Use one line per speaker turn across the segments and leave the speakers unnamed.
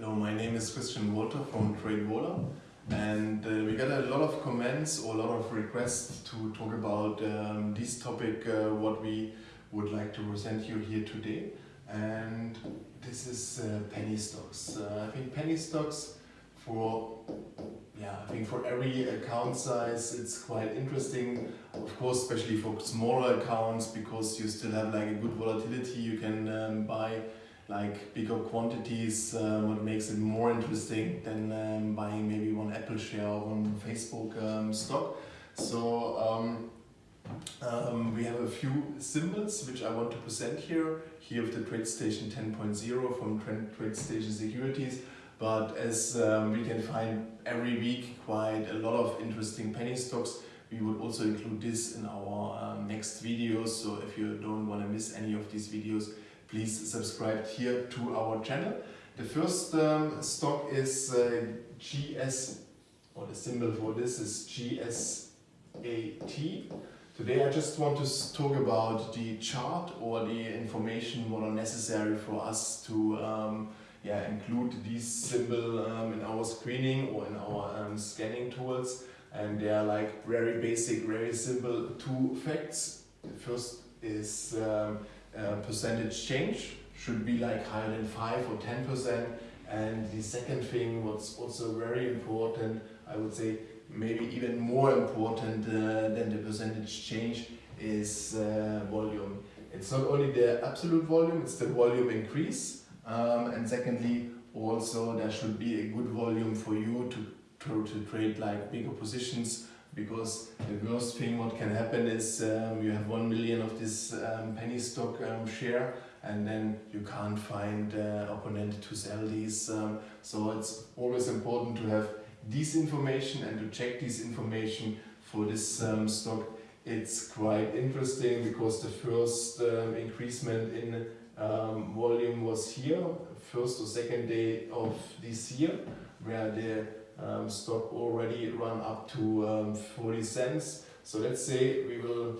Hello, my name is Christian Walter from TradeVola and uh, we got a lot of comments or a lot of requests to talk about um, this topic, uh, what we would like to present you here today and this is uh, penny stocks. Uh, I think penny stocks for yeah, I think for every account size it's quite interesting. Of course, especially for smaller accounts because you still have like a good volatility. You can um, buy like bigger quantities, uh, what makes it more interesting than um, buying maybe one Apple share or one Facebook um, stock. So um, um, we have a few symbols which I want to present here. Here with the TradeStation 10.0 from TradeStation Securities. But as um, we can find every week quite a lot of interesting penny stocks, we would also include this in our next videos. So if you don't want to miss any of these videos, please subscribe here to our channel. The first um, stock is uh, GS, or the symbol for this is GSAT. Today I just want to talk about the chart or the information what are necessary for us to um, yeah, include this symbol um, in our screening or in our um, scanning tools. And they are like very basic, very simple two facts. The first is um, uh, percentage change, should be like higher than 5 or 10%. And the second thing, what's also very important, I would say maybe even more important uh, than the percentage change is uh, volume. It's not only the absolute volume, it's the volume increase um, and secondly, also there should be a good volume for you to, to, to trade like bigger positions because the worst thing what can happen is um, you have 1 million of this um, penny stock um, share and then you can't find uh, opponent to sell these. Um, so it's always important to have this information and to check this information for this um, stock. It's quite interesting because the first um, increasement in um, volume was here, first or second day of this year, where the um, stock already run up to um, 40 cents. So let's say we will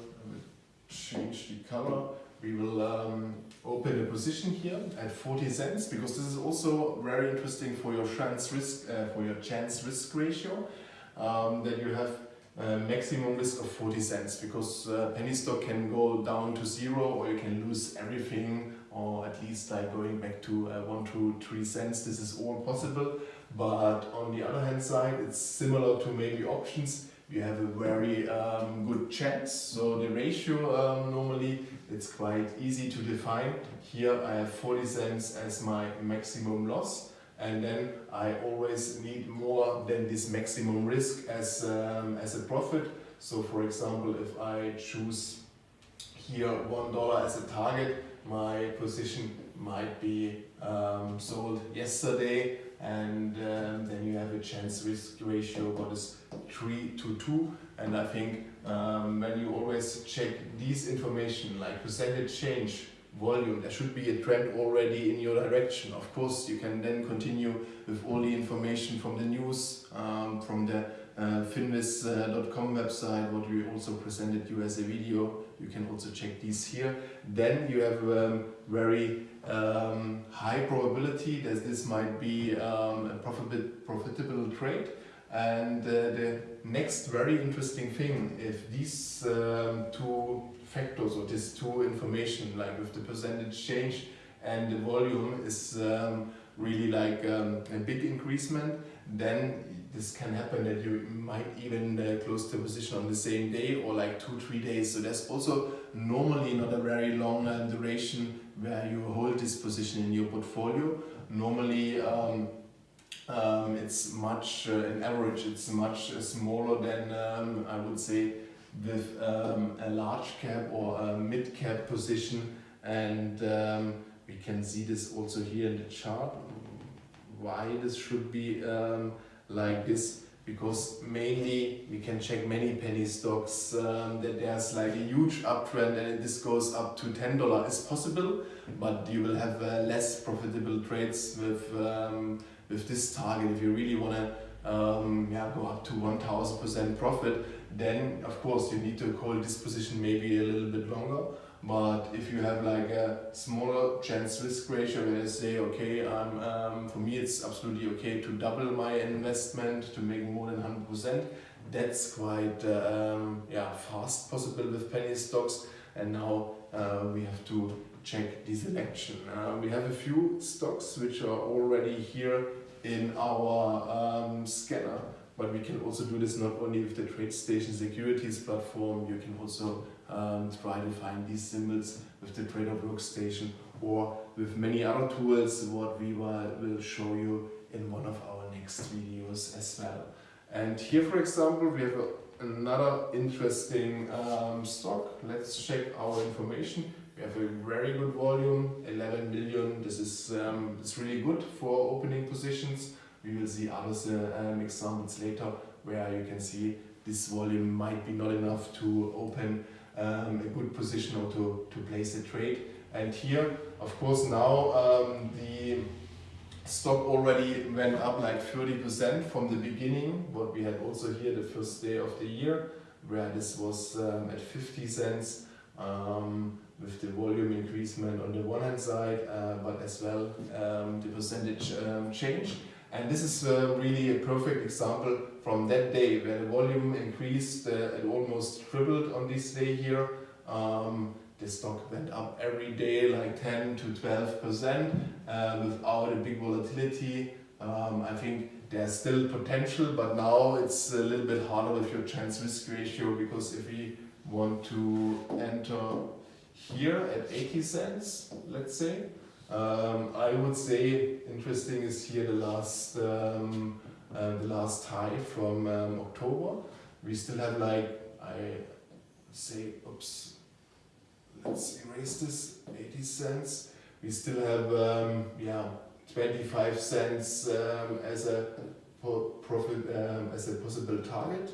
change the color. We will um, open a position here at 40 cents because this is also very interesting for your chance risk uh, for your chance risk ratio um, that you have uh, maximum risk of 40 cents because uh, penny stock can go down to zero or you can lose everything or at least like going back to uh, one to three cents. This is all possible. But on the other hand side, it's similar to maybe options. You have a very um, good chance. So the ratio um, normally it's quite easy to define. Here I have 40 cents as my maximum loss and then I always need more than this maximum risk as, um, as a profit. So for example, if I choose here $1 as a target, my position might be um, sold yesterday and um, then you have a chance risk ratio what is 3 to 2 and I think um, when you always check these information like percentage change volume there should be a trend already in your direction of course you can then continue with all the information from the news um, from the uh, finviz.com website, what we also presented you as a video. You can also check these here. Then you have a very um, high probability that this might be um, a profitable, profitable trade. And uh, the next very interesting thing, if these um, two factors or these two information, like with the percentage change and the volume is um, really like um, a big increasement, then this can happen that you might even uh, close the position on the same day or like two, three days. So there's also normally not a very long uh, duration where you hold this position in your portfolio. Normally um, um, it's much, uh, in average, it's much uh, smaller than um, I would say with um, a large cap or a mid cap position. And um, we can see this also here in the chart, why this should be um, like this because mainly we can check many penny stocks um, that there's like a huge uptrend and this goes up to $10 is possible but you will have uh, less profitable trades with um, with this target. If you really want to um, yeah, go up to 1000% profit then of course you need to hold this position maybe a little bit longer. But if you have like a smaller chance risk ratio where you say, okay, um, um, for me it's absolutely okay to double my investment to make more than 100%, that's quite uh, um, yeah, fast possible with penny stocks. And now uh, we have to check the selection. Uh, we have a few stocks which are already here in our um, scanner, but we can also do this not only with the TradeStation Securities platform, you can also um, try to find these symbols with the Trader Workstation or with many other tools what we will, will show you in one of our next videos as well. And here for example we have a, another interesting um, stock. Let's check our information. We have a very good volume, 11 million. This is um, it's really good for opening positions. We will see other uh, um, examples later where you can see this volume might be not enough to open um, a good position or to, to place a trade. And here, of course, now um, the stock already went up like 30% from the beginning, what we had also here the first day of the year, where this was um, at 50 cents um, with the volume increasement on the one hand side, uh, but as well um, the percentage um, change. And this is uh, really a perfect example from that day where the volume increased uh, and almost tripled on this day here. The stock went up every day like 10 to 12 percent uh, without a big volatility. Um, I think there's still potential, but now it's a little bit harder with your chance risk ratio because if we want to enter here at 80 cents, let's say, um, I would say interesting is here the last um, uh, the last high from um, October. We still have like I say oops. Let's erase this 80 cents. We still have um, yeah 25 cents um, as a profit um, as a possible target.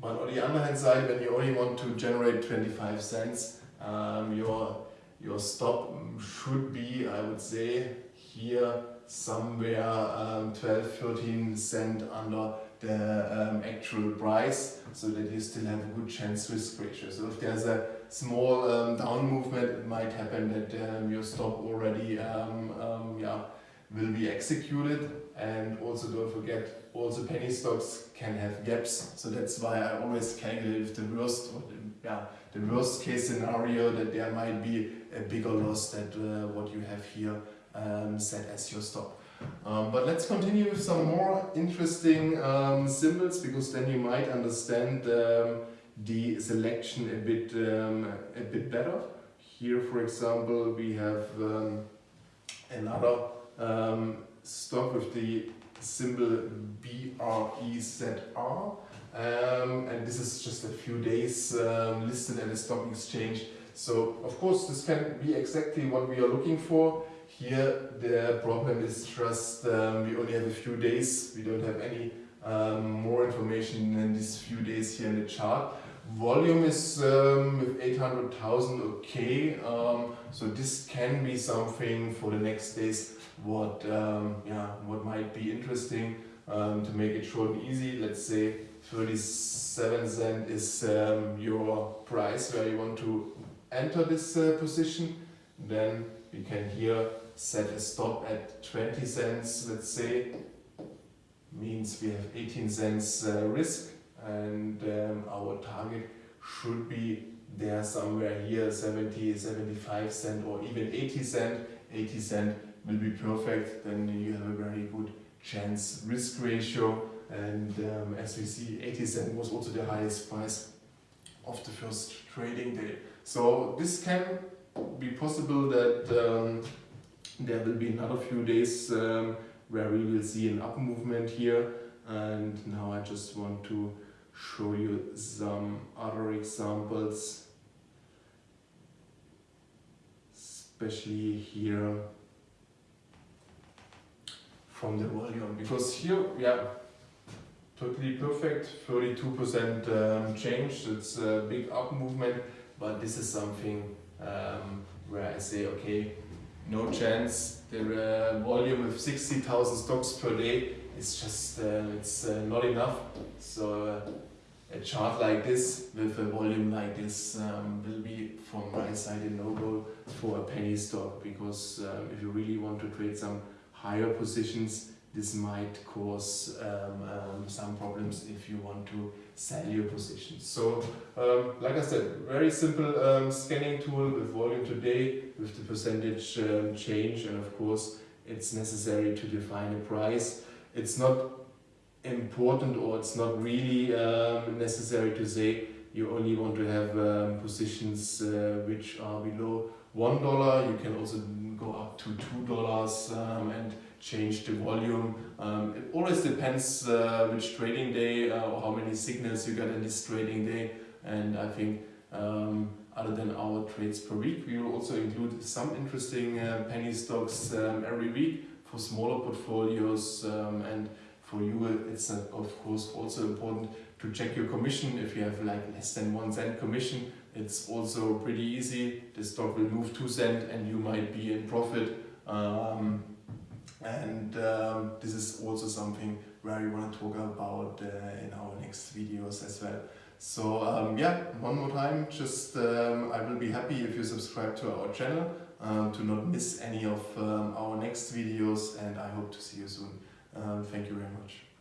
But on the other hand side, when you only want to generate 25 cents, your your stop should be, I would say, here somewhere um, 12, 13 cent under the um, actual price so that you still have a good chance risk ratio. So if there's a small um, down movement, it might happen that um, your stop already um, um, yeah, will be executed and also don't forget also penny stocks can have gaps so that's why I always calculate if the worst or the, yeah, the worst case scenario that there might be a bigger loss than uh, what you have here um, set as your stop. Um, but let's continue with some more interesting um, symbols because then you might understand um, the selection a bit, um, a bit better. Here, for example, we have um, another stock with the symbol BREZR. Um, and this is just a few days um, listed at the stock exchange. So of course this can be exactly what we are looking for. Here the problem is just um, we only have a few days, we don't have any um, more information than these few days here in the chart. Volume is um, with 800,000 okay, um, so this can be something for the next days what yeah what might be interesting to make it short and easy. Let's say 37 cent is um, your price where you want to enter this uh, position, then we can here set a stop at 20 cents, let's say, means we have 18 cents uh, risk and um, our target should be there somewhere here 70, 75 cent or even 80 cent. 80 cent will be perfect, then you have a very good chance risk ratio and um, as we see 80 cent was also the highest price of the first trading day. So this can be possible that um, there will be another few days um, where we will see an up movement here. And now I just want to show you some other examples especially here. From the volume. Because here yeah totally perfect 32% um, change. It's a big up movement but this is something um, where I say okay no chance. The uh, volume of 60,000 stocks per day is just uh, it's uh, not enough. So uh, a chart like this with a volume like this um, will be from my side a no-go for a penny stock because um, if you really want to trade some higher positions this might cause um, um, some problems if you want to sell your positions. So, um, like I said, very simple um, scanning tool with volume today, with the percentage um, change, and of course, it's necessary to define a price. It's not important or it's not really um, necessary to say you only want to have positions uh, which are below one dollar. You can also go up to two dollars and change the volume. Um, it always depends uh, which trading day uh, or how many signals you get in this trading day. And I think um, other than our trades per week, we will also include some interesting uh, penny stocks um, every week for smaller portfolios. Um, and for you, it's uh, of course also important to check your commission. If you have like less than one cent commission, it's also pretty easy. The stock will move two cent and you might be in profit. Um, and um, this is also something where we want to talk about uh, in our next videos as well. So um, yeah, one more time, just um, I will be happy if you subscribe to our channel um, to not miss any of um, our next videos and I hope to see you soon. Um, thank you very much.